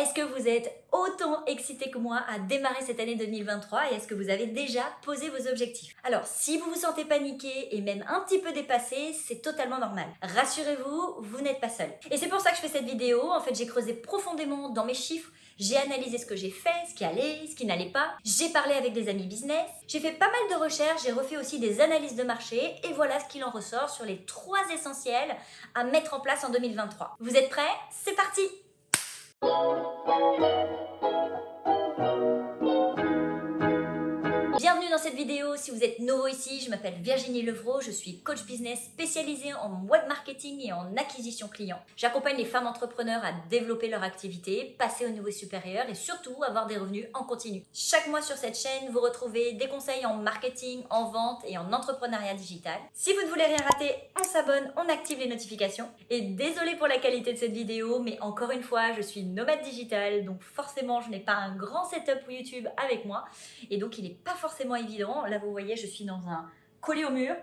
est-ce que vous êtes autant excité que moi à démarrer cette année 2023 et est-ce que vous avez déjà posé vos objectifs? Alors, si vous vous sentez paniqué et même un petit peu dépassé, c'est totalement normal. Rassurez-vous, vous n'êtes pas seul. Et c'est pour ça que je fais cette vidéo. En fait, j'ai creusé profondément dans mes chiffres, j'ai analysé ce que j'ai fait, ce qui allait, ce qui n'allait pas. J'ai parlé avec des amis business. J'ai fait pas mal de recherches, j'ai refait aussi des analyses de marché et voilà ce qu'il en ressort sur les trois essentiels à mettre en place en 2023. Vous êtes prêts? C'est parti Thank you. Dans cette vidéo, si vous êtes nouveau ici, je m'appelle Virginie Levrault, je suis coach business spécialisée en web marketing et en acquisition client. J'accompagne les femmes entrepreneurs à développer leur activité, passer au niveau supérieur et surtout avoir des revenus en continu. Chaque mois sur cette chaîne, vous retrouvez des conseils en marketing, en vente et en entrepreneuriat digital. Si vous ne voulez rien rater, on s'abonne, on active les notifications. Et désolé pour la qualité de cette vidéo, mais encore une fois, je suis nomade digital, donc forcément je n'ai pas un grand setup YouTube avec moi et donc il n'est pas forcément Là, vous voyez, je suis dans un collé au mur,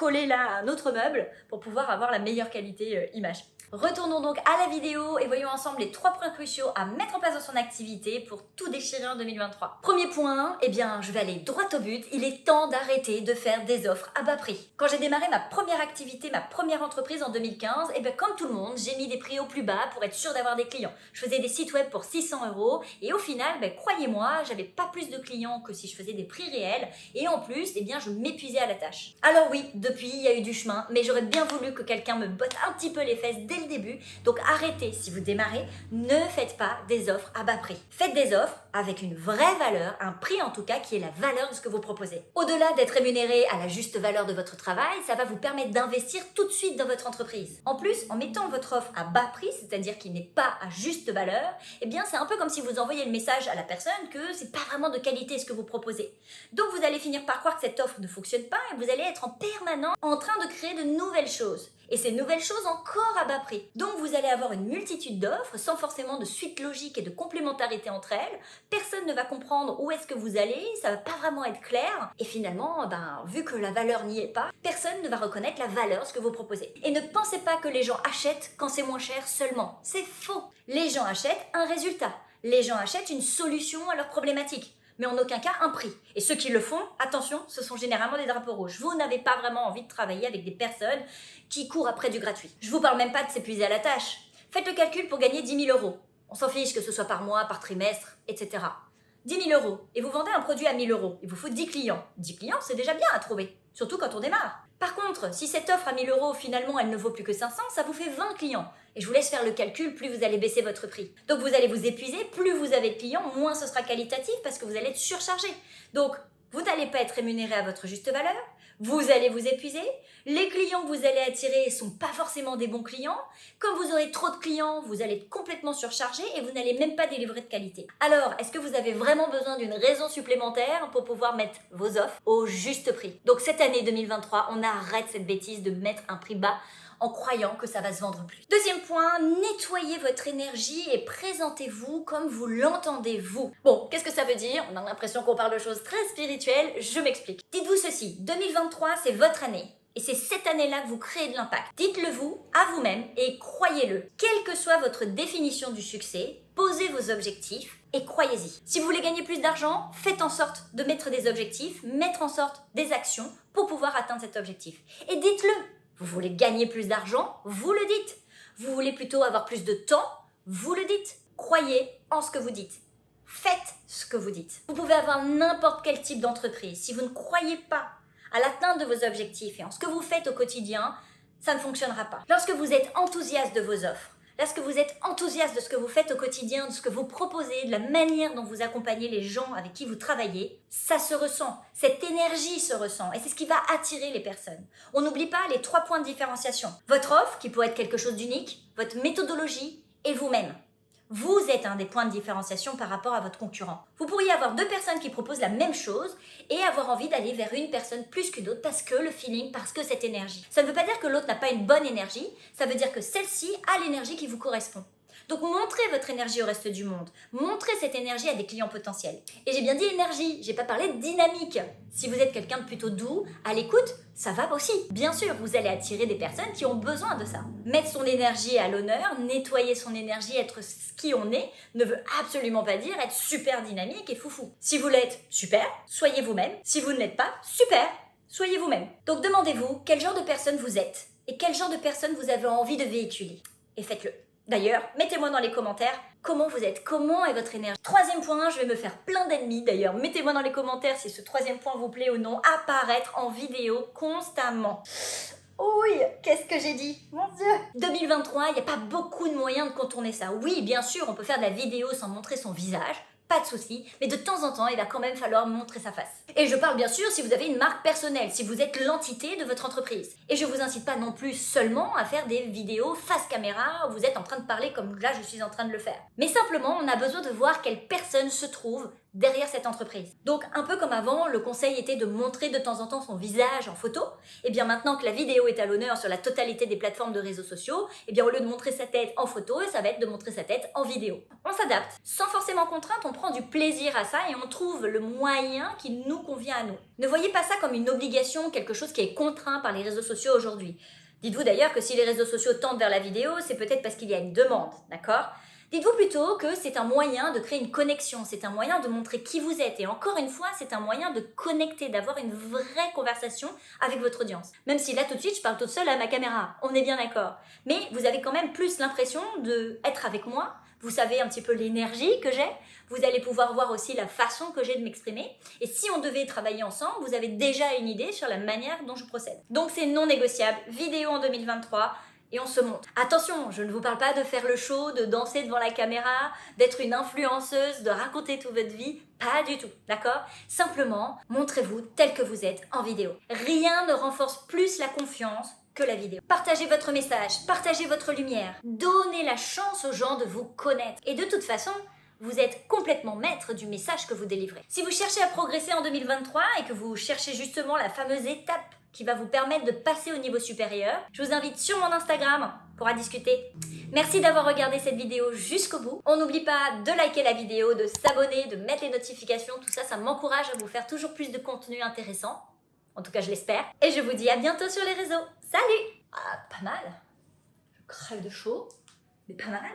collé là un autre meuble pour pouvoir avoir la meilleure qualité euh, image. Retournons donc à la vidéo et voyons ensemble les trois points cruciaux à mettre en place dans son activité pour tout déchirer en 2023. Premier point, eh bien je vais aller droit au but, il est temps d'arrêter de faire des offres à bas prix. Quand j'ai démarré ma première activité, ma première entreprise en 2015, eh bien comme tout le monde, j'ai mis des prix au plus bas pour être sûr d'avoir des clients. Je faisais des sites web pour 600 euros et au final, ben, croyez-moi, j'avais pas plus de clients que si je faisais des prix réels et en plus, eh bien je m'épuisais à la tâche. Alors oui, depuis, il y a eu du chemin, mais j'aurais bien voulu que quelqu'un me botte un petit peu les fesses dès le début. Donc arrêtez, si vous démarrez, ne faites pas des offres à bas prix. Faites des offres avec une vraie valeur, un prix en tout cas qui est la valeur de ce que vous proposez. Au-delà d'être rémunéré à la juste valeur de votre travail, ça va vous permettre d'investir tout de suite dans votre entreprise. En plus, en mettant votre offre à bas prix, c'est-à-dire qu'il n'est pas à juste valeur, eh bien c'est un peu comme si vous envoyez le message à la personne que c'est pas vraiment de qualité ce que vous proposez. Donc vous allez finir par croire que cette offre ne fonctionne pas et vous allez être en permanence en train de créer de nouvelles choses et ces nouvelles choses encore à bas prix. Donc vous allez avoir une multitude d'offres sans forcément de suite logique et de complémentarité entre elles. Personne ne va comprendre où est-ce que vous allez, ça va pas vraiment être clair. Et finalement, ben, vu que la valeur n'y est pas, personne ne va reconnaître la valeur ce que vous proposez. Et ne pensez pas que les gens achètent quand c'est moins cher seulement. C'est faux. Les gens achètent un résultat. Les gens achètent une solution à leurs problématiques mais en aucun cas un prix. Et ceux qui le font, attention, ce sont généralement des drapeaux rouges. Vous n'avez pas vraiment envie de travailler avec des personnes qui courent après du gratuit. Je vous parle même pas de s'épuiser à la tâche. Faites le calcul pour gagner 10 000 euros. On s'en fiche que ce soit par mois, par trimestre, etc. 10 000 euros et vous vendez un produit à 1000 euros. Il vous faut 10 clients. 10 clients, c'est déjà bien à trouver, surtout quand on démarre. Par contre, si cette offre à 1000 euros, finalement, elle ne vaut plus que 500, ça vous fait 20 clients. Et je vous laisse faire le calcul, plus vous allez baisser votre prix. Donc vous allez vous épuiser, plus vous avez de clients, moins ce sera qualitatif parce que vous allez être surchargé. Donc vous n'allez pas être rémunéré à votre juste valeur, vous allez vous épuiser, les clients que vous allez attirer ne sont pas forcément des bons clients, comme vous aurez trop de clients, vous allez être complètement surchargé et vous n'allez même pas délivrer de qualité. Alors, est-ce que vous avez vraiment besoin d'une raison supplémentaire pour pouvoir mettre vos offres au juste prix? Donc cette année 2023, on arrête cette bêtise de mettre un prix bas en croyant que ça va se vendre plus. Deuxième point, nettoyez votre énergie et présentez-vous comme vous l'entendez vous. Bon, qu'est-ce que ça veut dire? On a l'impression qu'on parle de choses très spirituelles, je m'explique. Dites-vous ceci, 2023 c'est votre année. Et c'est cette année-là que vous créez de l'impact. Dites-le vous à vous-même et croyez-le. Quelle que soit votre définition du succès, posez vos objectifs et croyez-y. Si vous voulez gagner plus d'argent, faites en sorte de mettre des objectifs, mettre en sorte des actions pour pouvoir atteindre cet objectif. Et dites-le vous voulez gagner plus d'argent Vous le dites. Vous voulez plutôt avoir plus de temps Vous le dites. Croyez en ce que vous dites. Faites ce que vous dites. Vous pouvez avoir n'importe quel type d'entreprise. Si vous ne croyez pas à l'atteinte de vos objectifs et en ce que vous faites au quotidien, ça ne fonctionnera pas. Lorsque vous êtes enthousiaste de vos offres, lorsque vous êtes enthousiaste de ce que vous faites au quotidien, de ce que vous proposez, de la manière dont vous accompagnez les gens avec qui vous travaillez, ça se ressent. Cette énergie se ressent et c'est ce qui va attirer les personnes. On n'oublie pas les trois points de différenciation. Votre offre, qui peut être quelque chose d'unique, votre méthodologie et vous-même. Vous êtes un des points de différenciation par rapport à votre concurrent. Vous pourriez avoir deux personnes qui proposent la même chose et avoir envie d'aller vers une personne plus qu'une autre parce que le feeling, parce que cette énergie. Ça ne veut pas dire que l'autre n'a pas une bonne énergie, ça veut dire que celle-ci a l'énergie qui vous correspond. Donc montrez votre énergie au reste du monde. Montrez cette énergie à des clients potentiels. Et j'ai bien dit énergie, j'ai pas parlé de dynamique. Si vous êtes quelqu'un de plutôt doux, à l'écoute, ça va aussi. Bien sûr, vous allez attirer des personnes qui ont besoin de ça. Mettre son énergie à l'honneur, nettoyer son énergie, être ce qui on est, ne veut absolument pas dire être super dynamique et foufou. Si vous l'êtes, super, soyez vous-même. Si vous ne l'êtes pas, super, soyez vous-même. Donc demandez-vous quel genre de personne vous êtes et quel genre de personne vous avez envie de véhiculer. Et faites-le. D'ailleurs, mettez-moi dans les commentaires comment vous êtes, comment est votre énergie. Troisième point, je vais me faire plein d'ennemis d'ailleurs. Mettez-moi dans les commentaires si ce troisième point vous plaît ou non. Apparaître en vidéo constamment. Oui, qu'est-ce que j'ai dit? Mon Dieu 2023, il n'y a pas beaucoup de moyens de contourner ça. Oui, bien sûr, on peut faire de la vidéo sans montrer son visage, pas de souci, mais de temps en temps, il va quand même falloir montrer sa face. Et je parle bien sûr si vous avez une marque personnelle, si vous êtes l'entité de votre entreprise. Et je vous incite pas non plus seulement à faire des vidéos face caméra où vous êtes en train de parler comme là je suis en train de le faire. Mais simplement, on a besoin de voir quelle personne se trouve derrière cette entreprise. Donc un peu comme avant, le conseil était de montrer de temps en temps son visage en photo. Et bien maintenant que la vidéo est à l'honneur sur la totalité des plateformes de réseaux sociaux, et bien au lieu de montrer sa tête en photo, ça va être de montrer sa tête en vidéo. On s'adapte. Sans forcément contrainte, on prend du plaisir à ça et on trouve le moyen qui nous convient à nous. Ne voyez pas ça comme une obligation, quelque chose qui est contraint par les réseaux sociaux aujourd'hui. Dites-vous d'ailleurs que si les réseaux sociaux tendent vers la vidéo, c'est peut-être parce qu'il y a une demande, d'accord? Dites-vous plutôt que c'est un moyen de créer une connexion, c'est un moyen de montrer qui vous êtes. Et encore une fois, c'est un moyen de connecter, d'avoir une vraie conversation avec votre audience. Même si là, tout de suite, je parle toute seule à ma caméra. On est bien d'accord. Mais vous avez quand même plus l'impression d'être avec moi. Vous savez un petit peu l'énergie que j'ai. Vous allez pouvoir voir aussi la façon que j'ai de m'exprimer. Et si on devait travailler ensemble, vous avez déjà une idée sur la manière dont je procède. Donc c'est non négociable. Vidéo en 2023 et on se montre. Attention, je ne vous parle pas de faire le show, de danser devant la caméra, d'être une influenceuse, de raconter toute votre vie, pas du tout, d'accord? Simplement, montrez-vous tel que vous êtes en vidéo. Rien ne renforce plus la confiance que la vidéo. Partagez votre message, partagez votre lumière, donnez la chance aux gens de vous connaître. Et de toute façon, vous êtes complètement maître du message que vous délivrez. Si vous cherchez à progresser en 2023 et que vous cherchez justement la fameuse étape qui va vous permettre de passer au niveau supérieur. Je vous invite sur mon Instagram pour en discuter. Merci d'avoir regardé cette vidéo jusqu'au bout. On n'oublie pas de liker la vidéo, de s'abonner, de mettre les notifications. Tout ça, ça m'encourage à vous faire toujours plus de contenu intéressant. En tout cas, je l'espère. Et je vous dis à bientôt sur les réseaux. Salut Ah, pas mal. Je crève de chaud, mais pas mal.